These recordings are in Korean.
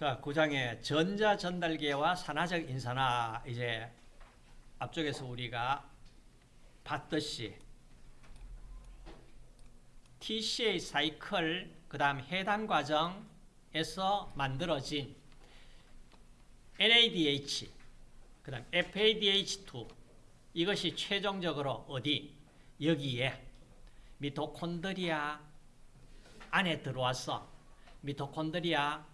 자, 9장의 전자 전달계와 산화적 인산화 이제 앞쪽에서 우리가 봤듯이 TCA 사이클 그다음 해당 과정에서 만들어진 NADH 그다음 FADH2 이것이 최종적으로 어디? 여기에 미토콘드리아 안에 들어와서 미토콘드리아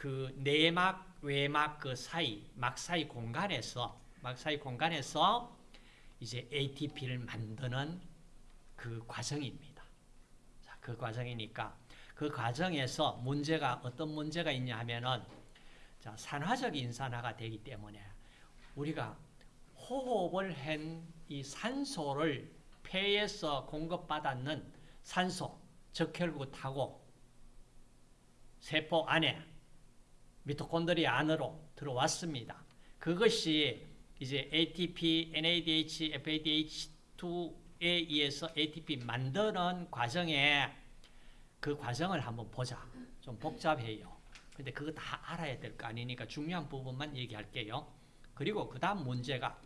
그 내막 외막 그 사이 막 사이 공간에서 막 사이 공간에서 이제 ATP를 만드는 그 과정입니다. 자, 그 과정이니까 그 과정에서 문제가 어떤 문제가 있냐 하면은 자, 산화적 인산화가 되기 때문에 우리가 호흡을 한 이 산소를 폐에서 공급받았는 산소, 적혈구타고 세포 안에 미토콘드리아 안으로 들어왔습니다. 그것이 이제 ATP, NADH, FADH2에 의해서 ATP 만드는 과정에 그 과정을 한번 보자. 좀 복잡해요. 근데 그거 다 알아야 될 거 아니니까 중요한 부분만 얘기할게요. 그리고 그 다음 문제가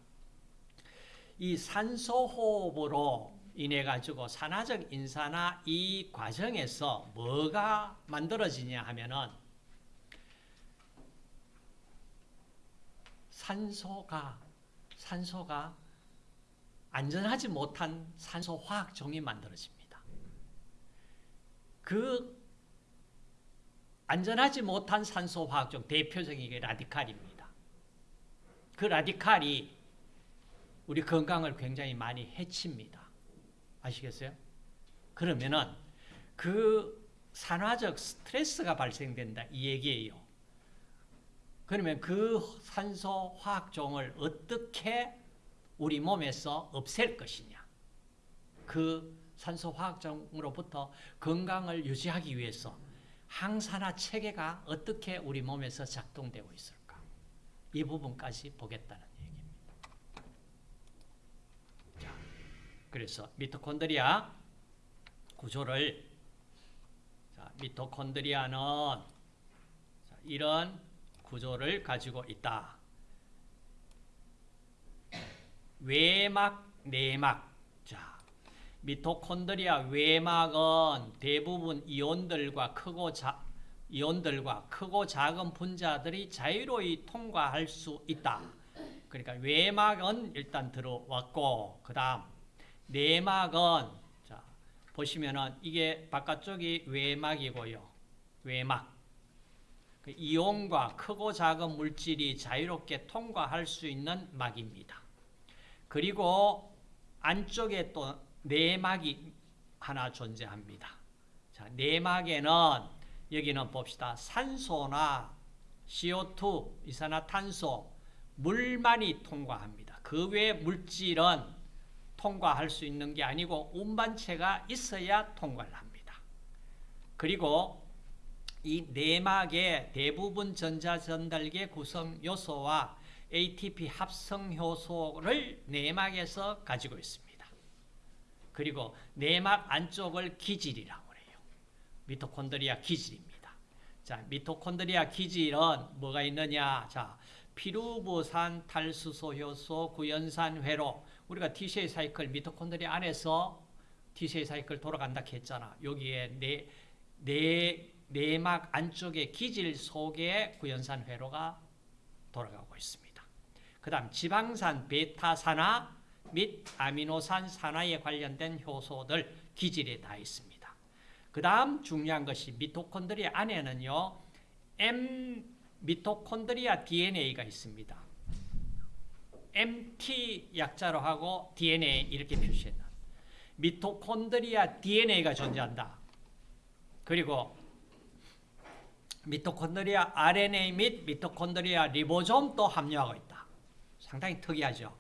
이 산소호흡으로 인해 가지고 산화적 인산화 이 과정에서 뭐가 만들어지냐 하면은 산소가 산소가 안전하지 못한 산소 화학 종이 만들어집니다. 그 안전하지 못한 산소 화학 종 대표적인 게 라디칼입니다. 그 라디칼이 우리 건강을 굉장히 많이 해칩니다. 아시겠어요? 그러면은 그 산화적 스트레스가 발생된다 이 얘기예요. 그러면 그 산소 화학종을 어떻게 우리 몸에서 없앨 것이냐. 그 산소 화학종으로부터 건강을 유지하기 위해서 항산화 체계가 어떻게 우리 몸에서 작동되고 있을까. 이 부분까지 보겠다는 얘기입니다. 자, 그래서 미토콘드리아 구조를 자, 미토콘드리아는 자, 이런 구조를 가지고 있다. 외막, 내막. 자, 미토콘드리아 외막은 대부분 이온들과 크고 자, 이온들과 크고 작은 분자들이 자유로이 통과할 수 있다. 그러니까 외막은 일단 들어왔고 그다음 내막은 자, 보시면은 이게 바깥쪽이 외막이고요. 외막. 그 이온과 크고 작은 물질이 자유롭게 통과할 수 있는 막입니다. 그리고 안쪽에 또 내막이 하나 존재합니다. 자, 내막에는 여기는 봅시다. 산소나 CO2, 이산화탄소, 물만이 통과합니다. 그 외 물질은 통과할 수 있는 게 아니고 운반체가 있어야 통과를 합니다. 그리고 이 내막의 대부분 전자전달계 구성 요소와 ATP 합성 효소를 내막에서 가지고 있습니다. 그리고 내막 안쪽을 기질이라고 해요. 미토콘드리아 기질입니다. 자, 미토콘드리아 기질은 뭐가 있느냐? 자, 피루부산 탈수소 효소 구연산 회로 우리가 TCA 사이클 미토콘드리아 안에서 TCA 사이클 돌아간다 했잖아. 여기에 네, 네 내막 안쪽의 기질 속에 구연산 회로가 돌아가고 있습니다. 그 다음 지방산 베타산화 및 아미노산 산화에 관련된 효소들 기질에 다 있습니다. 그 다음 중요한 것이 미토콘드리아 안에는요. M 미토콘드리아 DNA가 있습니다. MT 약자로 하고 DNA 이렇게 표시했다. 미토콘드리아 DNA가 존재한다. 그리고 미토콘드리아 RNA 및 미토콘드리아 리보솜도 함유하고 있다. 상당히 특이하죠.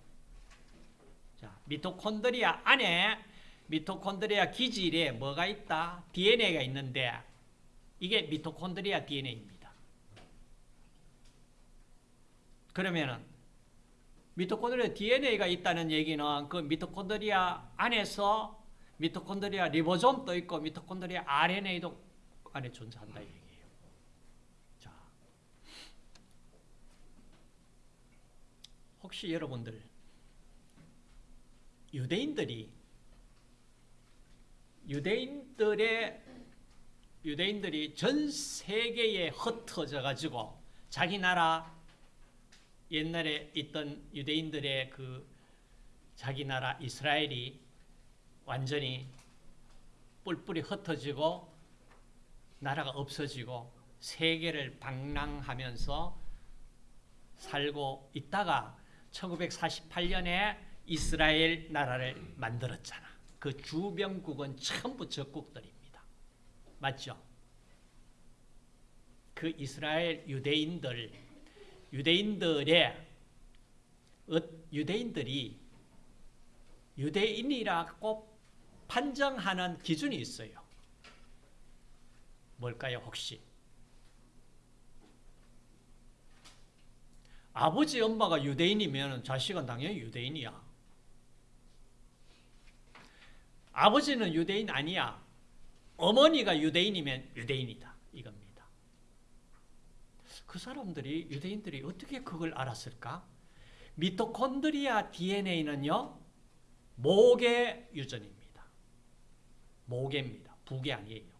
자, 미토콘드리아 안에 미토콘드리아 기질에 뭐가 있다? DNA가 있는데 이게 미토콘드리아 DNA입니다. 그러면은 미토콘드리아 DNA가 있다는 얘기는 그 미토콘드리아 안에서 미토콘드리아 리보솜도 있고 미토콘드리아 RNA도 안에 존재한다 얘기. 혹시 여러분들 유대인들이 유대인들의 유대인들이 전 세계에 흩어져 가지고 자기 나라 옛날에 있던 유대인들의 그 자기 나라 이스라엘이 완전히 뿔뿔이 흩어지고 나라가 없어지고 세계를 방랑하면서 살고 있다가 1948년에 이스라엘 나라를 만들었잖아. 그 주변국은 전부 적국들입니다. 맞죠? 그 이스라엘 유대인들, 유대인들의 어, 유대인들이 유대인이라고 판정하는 기준이 있어요. 뭘까요, 혹시? 아버지, 엄마가 유대인이면 자식은 당연히 유대인이야. 아버지는 유대인 아니야. 어머니가 유대인이면 유대인이다. 이겁니다. 그 사람들이, 유대인들이 어떻게 그걸 알았을까? 미토콘드리아 DNA는요, 목의 유전입니다. 목입니다. 북이 아니에요.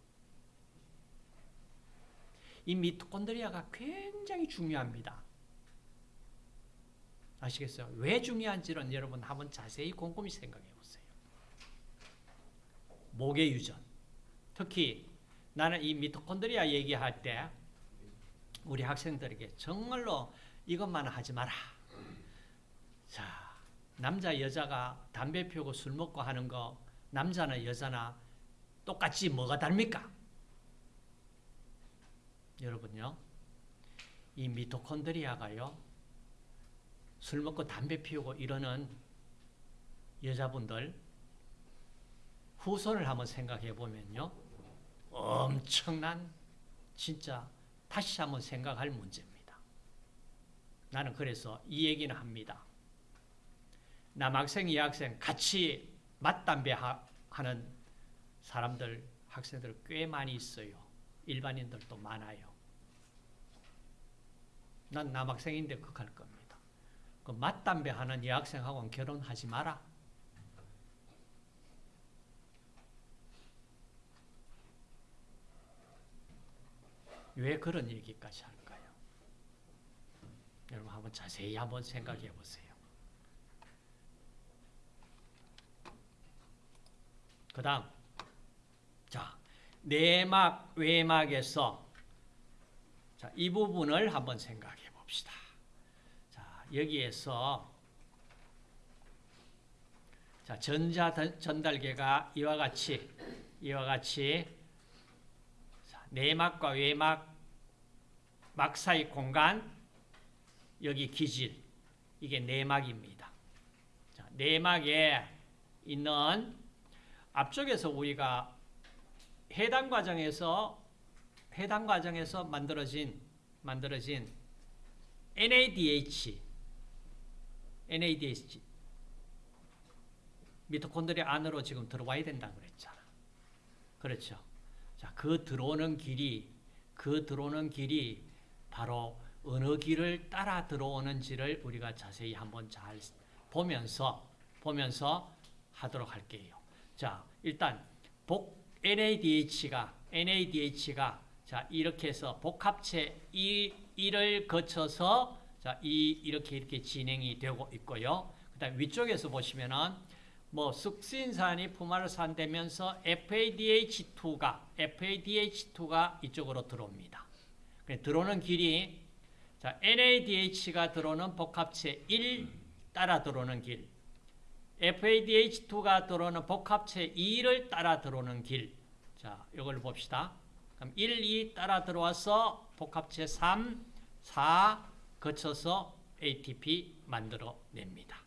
이 미토콘드리아가 굉장히 중요합니다. 아시겠어요? 왜 중요한지는 여러분 한번 자세히 곰곰이 생각해 보세요. 목의 유전. 특히 나는 이 미토콘드리아 얘기할 때 우리 학생들에게 정말로 이것만 하지 마라. 자, 남자 여자가 담배 피우고 술 먹고 하는 거 남자나 여자나 똑같이 뭐가 다릅니까? 여러분요. 이 미토콘드리아가요. 술 먹고 담배 피우고 이러는 여자분들 후손을 한번 생각해 보면요. 엄청난 진짜 다시 한번 생각할 문제입니다. 나는 그래서 이 얘기는 합니다. 남학생, 여학생 같이 맞담배 하는 사람들, 학생들 꽤 많이 있어요. 일반인들도 많아요. 난 남학생인데 그할 겁니다. 그 맞담배 하는 여학생하고는 결혼하지 마라. 왜 그런 얘기까지 할까요? 여러분 한번 자세히 한번 생각해 보세요. 그 다음 자 내막 외막에서 자, 이 부분을 한번 생각해 봅시다. 자 여기에서 자 전자 전달계가 이와 같이 이와 같이 자, 내막과 외막 막 사이 공간 여기 기질 이게 내막입니다. 자, 내막에 있는 앞쪽에서 우리가 해당 과정에서 해당 과정에서 만들어진 만들어진 NADH NADH 미토콘드리아 안으로 지금 들어와야 된다고 그랬잖아. 그렇죠. 자, 그 들어오는 길이 그 들어오는 길이 바로 어느 길을 따라 들어오는지를 우리가 자세히 한번 잘 보면서 보면서 하도록 할게요. 자, 일단 복 NADH가 NADH가 자, 이렇게 해서 복합체 이 1을 거쳐서 자, 이 이렇게 이렇게 진행이 되고 있고요. 그다음 위쪽에서 보시면은 뭐 숙신산이 포말산 되면서 FADH2가 FADH2가 이쪽으로 들어옵니다. 들어오는 길이 자, NADH가 들어오는 복합체 1 따라 들어오는 길. FADH2가 들어오는 복합체 2를 따라 들어오는 길. 자, 이걸 봅시다. 그럼 1, 2 따라 들어와서 복합체 3, 4 거쳐서 ATP 만들어 냅니다.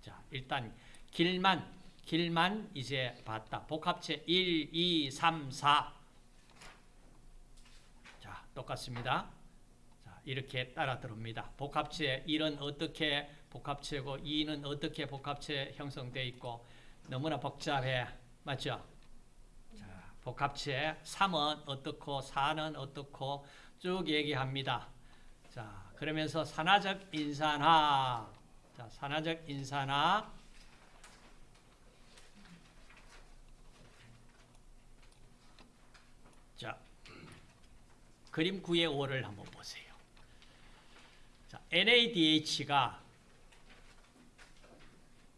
자, 일단 길만 길만 이제 봤다. 복합체 1, 2, 3, 4. 자, 똑같습니다. 자, 이렇게 따라 들어옵니다. 복합체 1은 어떻게 복합체고 2는 어떻게 복합체 형성되어 있고 너무나 복잡해. 맞죠? 자, 복합체 3은 어떻고 4는 어떻고 쭉 얘기합니다. 자, 그러면서 산화적 인산화. 자, 자, 산화적 인산화 자, 그림 9의 5를 한번 보세요. 자, NADH가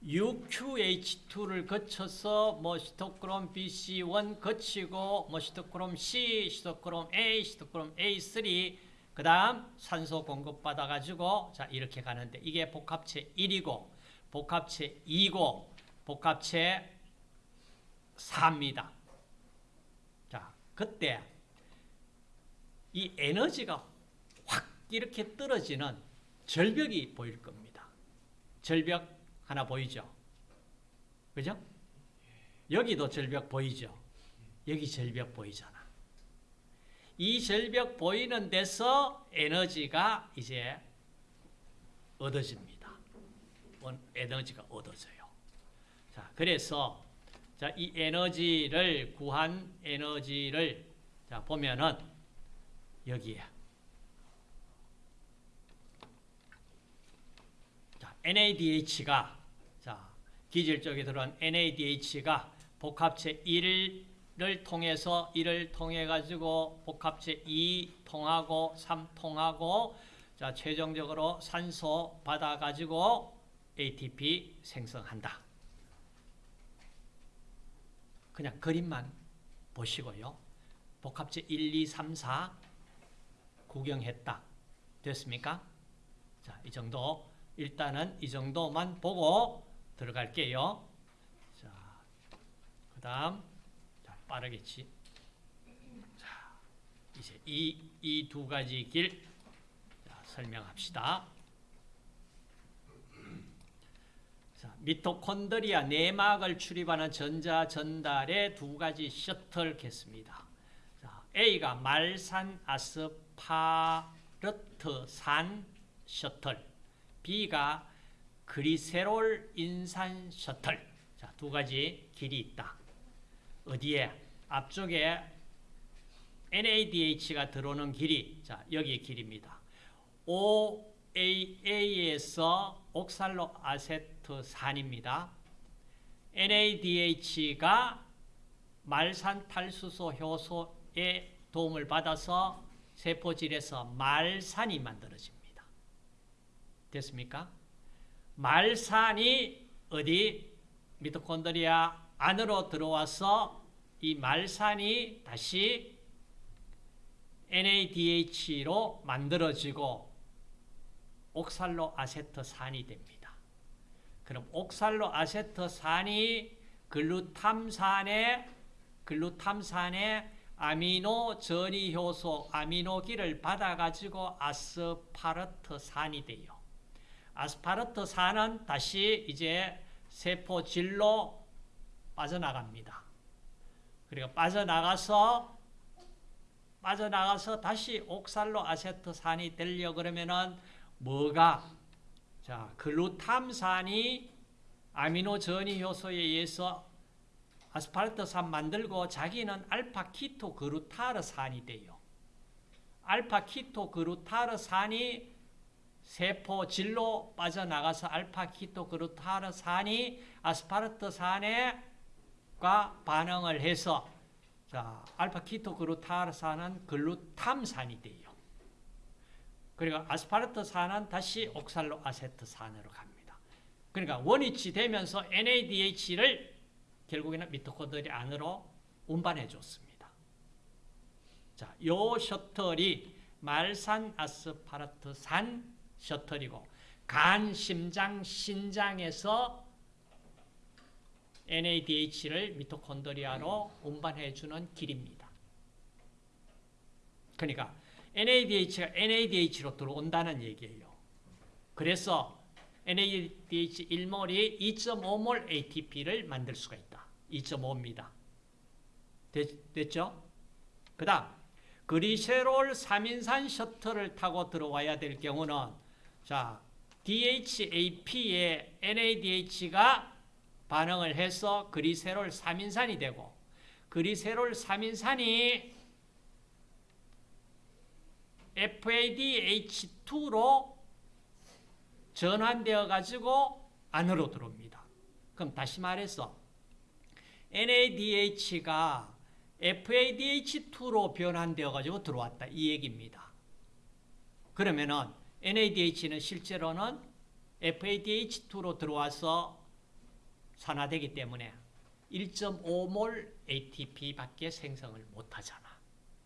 UQH2를 거쳐서 뭐 시토크롬 BC1 거치고 뭐 시토크롬 C, 시토크롬 A, 시토크롬 A3 그 다음 산소 공급 받아 가지고 자 이렇게 가는데 이게 복합체 1이고 복합체 2고 복합체 4입니다. 자, 그때 이 에너지가 확 이렇게 떨어지는 절벽이 보일 겁니다. 절벽 하나 보이죠? 그죠? 여기도 절벽 보이죠? 여기 절벽 보이잖아. 이 절벽 보이는 데서 에너지가 이제 얻어집니다. 에너지가 얻어져요. 자, 그래서 자, 이 에너지를 구한 에너지를 자, 보면은 여기에 자, NADH가 자, 기질 쪽에 들어간 NADH가 복합체 1 을 통해서 1을 통해 가지고 복합체 2 통하고 3 통하고 자, 최종적으로 산소 받아 가지고 ATP 생성한다. 그냥 그림만 보시고요. 복합체 1, 2, 3, 4 구경했다. 됐습니까? 자, 이 정도 일단은 이 정도만 보고 들어갈게요. 자, 그 다음, 자, 빠르겠지. 자, 이제 이, 이 두 가지 길, 자, 설명합시다. 자, 미토콘드리아 내막을 출입하는 전자 전달의 두 가지 셔틀 겠습니다. 자, A가 말산 아스파르트산 셔틀, B가 그리세롤 인산 셔틀. 자, 두 가지 길이 있다. 어디에? 앞쪽에 NADH가 들어오는 길이, 자, 여기 길입니다. OAA에서 옥살로 아세트산입니다. NADH가 말산 탈수소 효소의 도움을 받아서 세포질에서 말산이 만들어집니다. 됐습니까? 말산이 어디 미토콘드리아 안으로 들어와서 이 말산이 다시 NADH로 만들어지고 옥살로 아세트산이 됩니다. 그럼 옥살로 아세트산이 글루탐산의 글루탐산의 아미노 전이 효소 아미노기를 받아 가지고 아스파르트산이 돼요. 아스파르트산은 다시 이제 세포질로 빠져나갑니다. 그리고 빠져나가서 빠져나가서 다시 옥살로 아세트산이 되려 그러면은 뭐가 자 글루탐산이 아미노 전이 효소에 의해서 아스파르트산 만들고 자기는 알파 키토 그루타르산이 돼요. 알파 키토 그루타르산이 세포 질로 빠져나가서 알파 키토 그루타르산이 아스파르트산 과 반응을 해서 자, 알파 키토 그루타르산은 글루탐산이 돼요. 그리고 아스파르트산은 다시 옥살로 아세트산으로 갑니다. 그러니까 원위치 되면서 NADH를 결국에는 미토콘드리아 안으로 운반해 줬습니다. 자, 요 셔틀이 말산 아스파르트산 셔틀이고 간, 심장, 신장에서 NADH를 미토콘드리아로 운반해 주는 길입니다. 그러니까 NADH가 NADH로 들어온다는 얘기예요. 그래서 NADH 1몰이 2.5몰 ATP를 만들 수가 있다. 2.5입니다. 됐, 죠그 다음 그리세롤 3인산 셔틀을 타고 들어와야 될 경우는 자 DHAP에 NADH가 반응을 해서 그리세롤 3인산이 되고 그리세롤 3인산이 FADH2로 전환되어 가지고 안으로 들어옵니다. 그럼 다시 말해서 NADH가 FADH2로 변환되어 가지고 들어왔다 이 얘기입니다. 그러면은 NADH는 실제로는 FADH2로 들어와서 산화되기 때문에 1.5몰 ATP밖에 생성을 못 하잖아.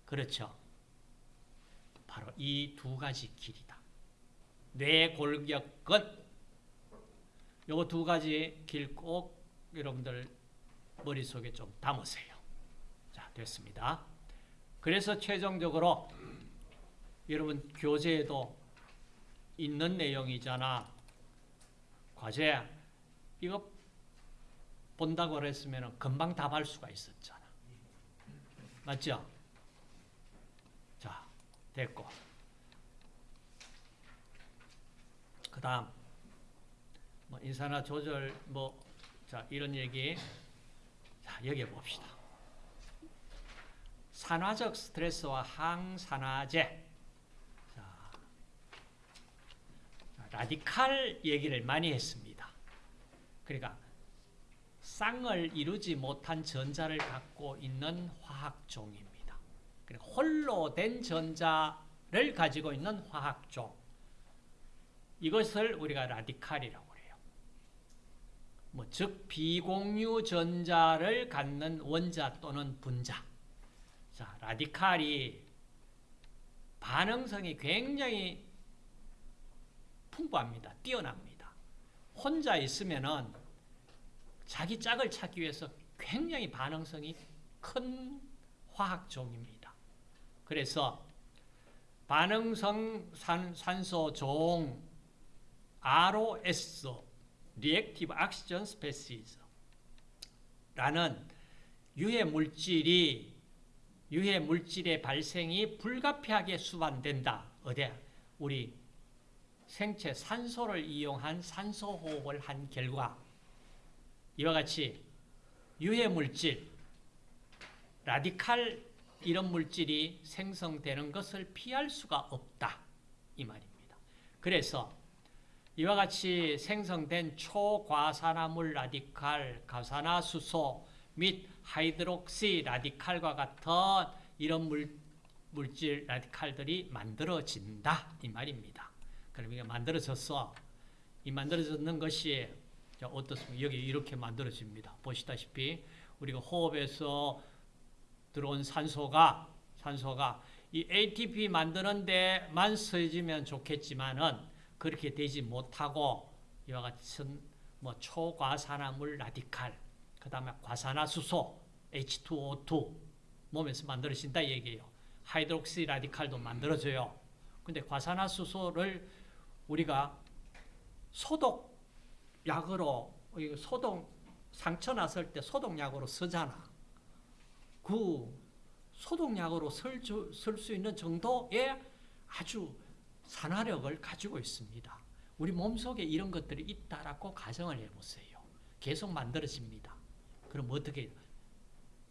그렇죠? 바로 이 두 가지 길이다. 뇌골격은 요거 두 가지 길 꼭 여러분들 머릿속에 좀 담으세요. 자, 됐습니다. 그래서 최종적으로 여러분 교재에도 있는 내용이잖아. 과제 이거 본다고 그랬으면 금방 답할 수가 있었잖아. 맞죠? 자, 됐고. 그 다음, 뭐 인사나 조절, 뭐, 자, 이런 얘기. 자, 여기 봅시다. 산화적 스트레스와 항산화제. 자, 라디칼 얘기를 많이 했습니다. 그러니까, 쌍을 이루지 못한 전자를 갖고 있는 화학종입니다. 그러니까 홀로 된 전자를 가지고 있는 화학종. 이것을 우리가 라디칼이라고 해요. 뭐, 즉, 비공유 전자를 갖는 원자 또는 분자. 자, 라디칼이 반응성이 굉장히 풍부합니다. 뛰어납니다. 혼자 있으면은 자기 짝을 찾기 위해서 굉장히 반응성이 큰 화학종입니다. 그래서 반응성 산, 산소 종 ROS Reactive Oxygen Species 라는 유해 물질이 유해 물질의 발생이 불가피하게 수반된다. 어디? 우리 생체 산소를 이용한 산소 호흡을 한 결과 이와 같이 유해 물질, 라디칼 이런 물질이 생성되는 것을 피할 수가 없다. 이 말입니다. 그래서 이와 같이 생성된 초과산화물 라디칼, 가산화수소 및 하이드록시 라디칼과 같은 이런 물, 물질 라디칼들이 만들어진다. 이 말입니다. 그럼 이게 만들어졌어. 이 만들어졌는 것이 자, 어떻습니까? 여기 이렇게 만들어집니다. 보시다시피 우리가 호흡에서 들어온 산소가 산소가 이 ATP 만드는 데만 쓰여지면 좋겠지만은 그렇게 되지 못하고 이와 같은 뭐 초과산화물 라디칼 그다음에 과산화수소 H2O2 몸에서 만들어진다 얘기예요. 하이드록시 라디칼도 만들어져요. 근데 과산화수소를 우리가 소독 약으로 소독 상처 났을 때 소독약으로 쓰잖아. 그 소독약으로 쓸 수 있는 정도의 아주 산화력을 가지고 있습니다. 우리 몸속에 이런 것들이 있다라고 가정을 해보세요. 계속 만들어집니다. 그럼 어떻게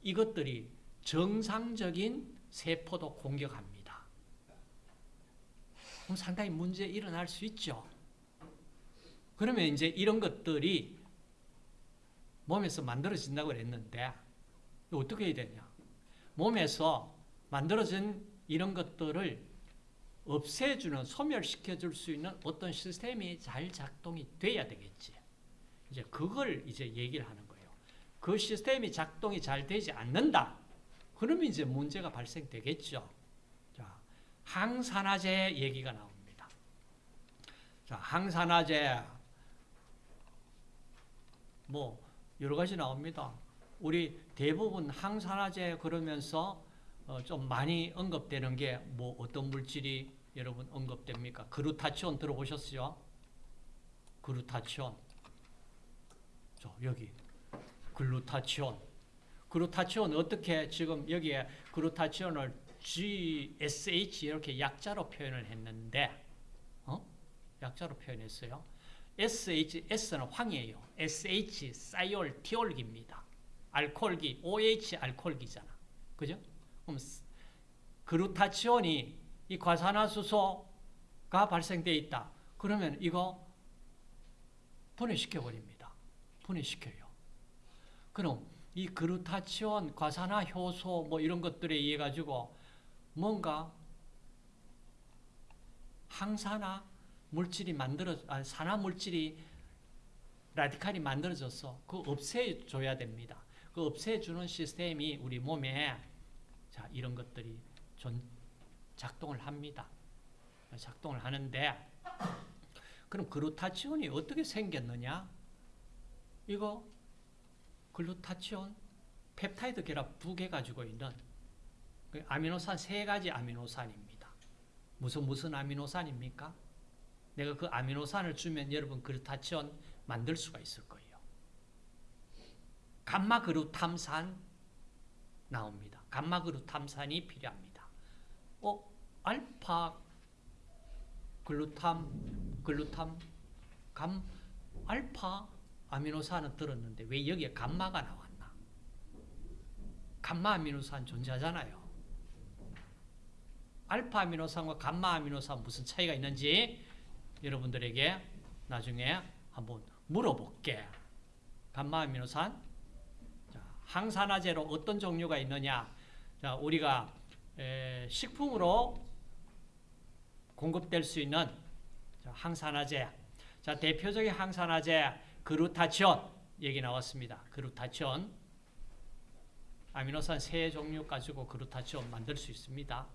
이것들이 정상적인 세포도 공격합니다. 그럼 상당히 문제 일어날 수 있죠. 그러면 이제 이런 것들이 몸에서 만들어진다고 그랬는데 어떻게 해야 되냐? 몸에서 만들어진 이런 것들을 없애주는 소멸시켜줄 수 있는 어떤 시스템이 잘 작동이 돼야 되겠지. 이제 그걸 이제 얘기를 하는 거예요. 그 시스템이 작동이 잘 되지 않는다. 그러면 이제 문제가 발생되겠죠. 자, 항산화제 얘기가 나옵니다. 자, 항산화제 뭐 여러 가지 나옵니다. 우리 대부분 항산화제 그러면서 어, 좀 많이 언급되는 게 뭐 어떤 물질이 여러분 언급됩니까? 그루타치온 들어보셨어요? 그루타치온. 저 여기 글루타치온. 그루타치온 어떻게 지금 여기에 그루타치온을 GSH 이렇게 약자로 표현을 했는데 어? 약자로 표현했어요. SH, S는 황이에요. SH, 사이올, 티올기입니다. 알코올기, OH 알코올기잖아. 그죠? 그럼 그루타치온이 이 과산화수소가 발생돼 있다. 그러면 이거 분해시켜 버립니다. 분해시켜요. 그럼 이 그루타치온, 과산화 효소 뭐 이런 것들에 의해 가지고 뭔가 항산화 물질이 만들어 아, 산화 물질이 라디칼이 만들어져서 그 없애줘야 됩니다. 그 없애주는 시스템이 우리 몸에 자 이런 것들이 전 작동을 합니다. 작동을 하는데 그럼 글루타치온이 어떻게 생겼느냐? 이거 글루타치온 펩타이드 결합 두 개 가지고 있는 그 아미노산 세 가지 아미노산입니다. 무슨 무슨 아미노산입니까? 내가 그 아미노산을 주면 여러분 글루타치온 만들 수가 있을 거예요. 감마그루탐산 나옵니다. 감마그루탐산이 필요합니다. 어, 알파 글루탐, 글루탐, 감, 알파 아미노산은 들었는데 왜 여기에 감마가 나왔나? 감마 아미노산 존재하잖아요. 알파 아미노산과 감마 아미노산 무슨 차이가 있는지 여러분들에게 나중에 한번 물어볼게. 감마 아미노산 자, 항산화제로 어떤 종류가 있느냐? 자, 우리가 에, 식품으로 공급될 수 있는 자, 항산화제. 자, 대표적인 항산화제 그루타치온 얘기 나왔습니다. 그루타치온 아미노산 세 종류 가지고 그루타치온 만들 수 있습니다.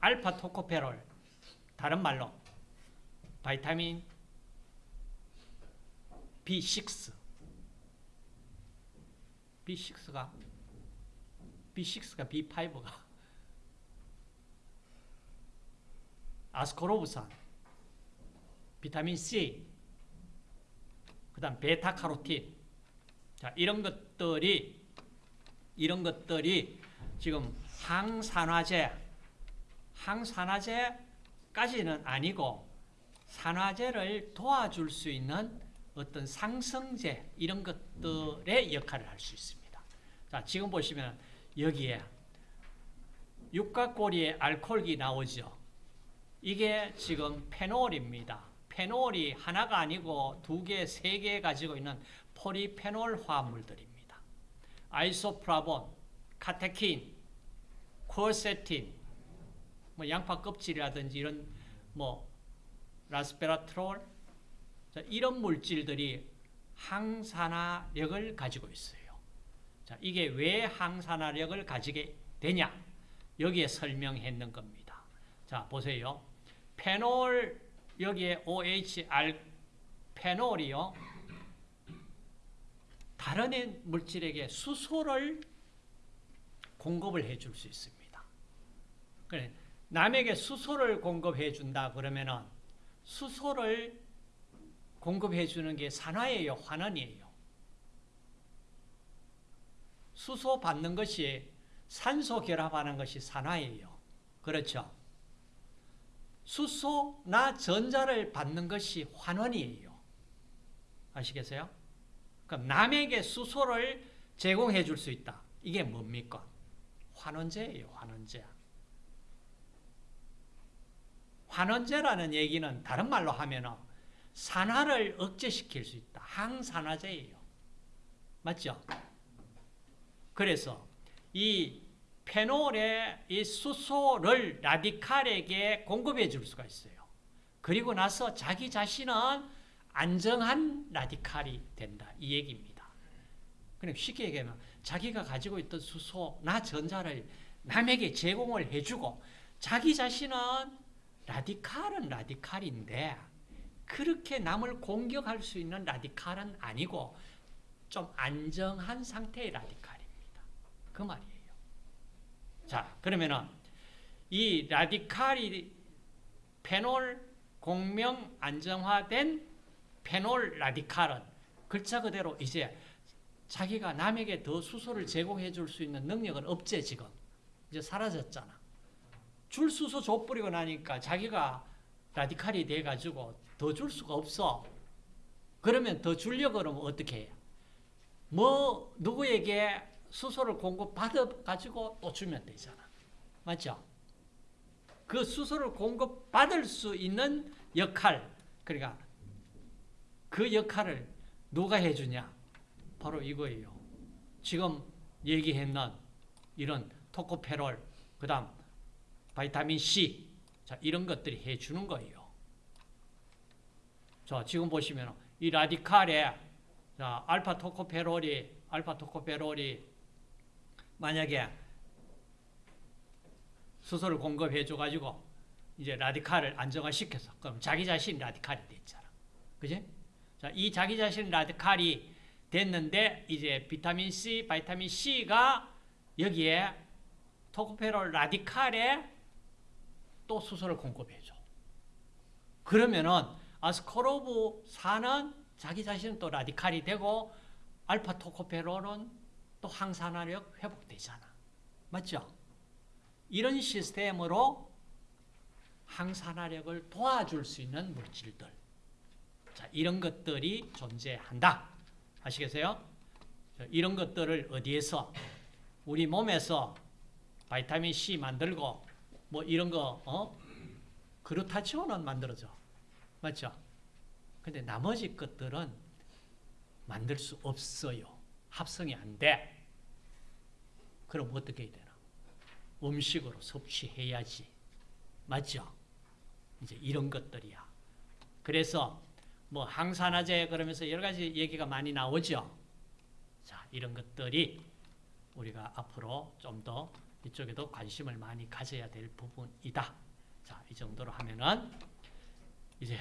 알파 토코페롤 다른 말로 바이타민 B6 B6가 B6가 B5가 아스코로브산 비타민 C 그 다음 베타카로틴. 자 이런 것들이 이런 것들이 지금 항산화제 항산화제까지는 아니고 산화제를 도와줄 수 있는 어떤 상성제 이런 것들의 역할을 할 수 있습니다. 자, 지금 보시면 여기에 육각고리에 알코올이 나오죠. 이게 지금 페놀입니다. 페놀이 하나가 아니고 두 개, 세 개 가지고 있는 포리페놀 화합물들입니다. 아이소프라본, 카테킨, 코세틴, 뭐 양파 껍질이라든지 이런 뭐 라스베라트롤 자, 이런 물질들이 항산화력을 가지고 있어요. 자, 이게 왜 항산화력을 가지게 되냐? 여기에 설명했는 겁니다. 자, 보세요. 페놀 여기에 OHR 페놀이요. 다른 물질에게 수소를 공급을 해줄 수 있습니다. 그래, 남에게 수소를 공급해 준다 그러면은 수소를 공급해 주는 게 산화예요, 환원이에요. 수소 받는 것이 산소 결합하는 것이 산화예요. 그렇죠? 수소나 전자를 받는 것이 환원이에요. 아시겠어요? 그럼 남에게 수소를 제공해 줄 수 있다. 이게 뭡니까? 환원제예요, 환원제. 환원제라는 얘기는 다른 말로 하면 산화를 억제시킬 수 있다. 항산화제예요. 맞죠? 그래서 이 페놀의 이 수소를 라디칼에게 공급해 줄 수가 있어요. 그리고 나서 자기 자신은 안정한 라디칼이 된다. 이 얘기입니다. 그럼 쉽게 얘기하면 자기가 가지고 있던 수소나 전자를 남에게 제공을 해주고 자기 자신은 라디칼은 라디칼인데 그렇게 남을 공격할 수 있는 라디칼은 아니고 좀 안정한 상태의 라디칼입니다. 그 말이에요. 자, 그러면은 이 라디칼이 페놀 공명 안정화된 페놀 라디칼은 글자 그대로 이제 자기가 남에게 더 수소를 제공해 줄 수 있는 능력은 없지 지금. 이제 사라졌잖아. 줄 수소 줘버리고 나니까 자기가 라디칼이 돼가지고 더 줄 수가 없어. 그러면 더 주려고 그러면 어떻게 해요? 뭐 누구에게 수소를 공급받아가지고 또 주면 되잖아. 맞죠? 그 수소를 공급받을 수 있는 역할, 그러니까 그 역할을 누가 해주냐? 바로 이거예요. 지금 얘기했는 이런 토코페롤, 그 다음 바이타민 C, 자, 이런 것들이 해주는 거예요. 자, 지금 보시면 이 라디칼에 자, 알파 토코페롤이, 알파 토코페롤이 만약에 수소를 공급해줘가지고 이제 라디칼을 안정화시켜서 그럼 자기 자신 라디칼이 됐잖아. 그지? 자, 이 자기 자신 라디칼이 됐는데 이제 비타민 C, 바이타민 C가 여기에 토코페롤 라디칼에 또 수소를 공급해줘. 그러면은 아스코르브 4는 자기 자신은 또 라디칼이 되고 알파 토코페롤은 또 항산화력 회복되잖아. 맞죠? 이런 시스템으로 항산화력을 도와줄 수 있는 물질들. 자, 이런 것들이 존재한다. 아시겠어요? 자, 이런 것들을 어디에서 우리 몸에서 바이타민 C 만들고 뭐 이런 거 어? 그루타치온은 만들어져. 맞죠? 근데 나머지 것들은 만들 수 없어요. 합성이 안 돼. 그럼 어떻게 해야 되나? 음식으로 섭취해야지. 맞죠? 이제 이런 것들이야. 그래서 뭐 항산화제 그러면서 여러 가지 얘기가 많이 나오죠. 자, 이런 것들이 우리가 앞으로 좀더 이쪽에도 관심을 많이 가져야 될 부분이다. 자, 이 정도로 하면은 이제